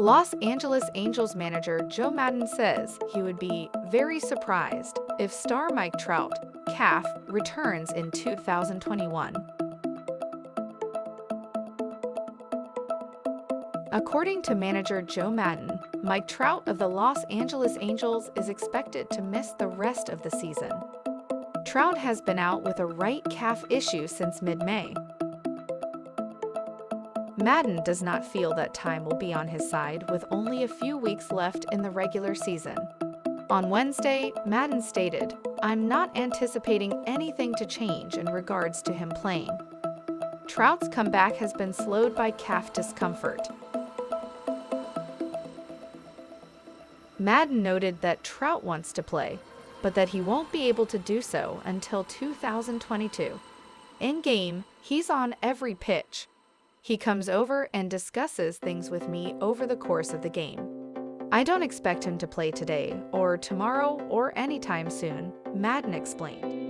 Los Angeles Angels manager Joe Maddon says he would be very surprised if star Mike Trout, calf, returns in 2021. According to manager Joe Maddon, Mike Trout of the Los Angeles Angels is expected to miss the rest of the season. Trout has been out with a right calf issue since mid-May. Maddon does not feel that time will be on his side with only a few weeks left in the regular season. On Wednesday, Maddon stated, I'm not anticipating anything to change in regards to him playing. Trout's comeback has been slowed by calf discomfort. Maddon noted that Trout wants to play, but that he won't be able to do so until 2022. In game, he's on every pitch, he comes over and discusses things with me over the course of the game. I don't expect him to play today, or tomorrow, or anytime soon, Maddon explained.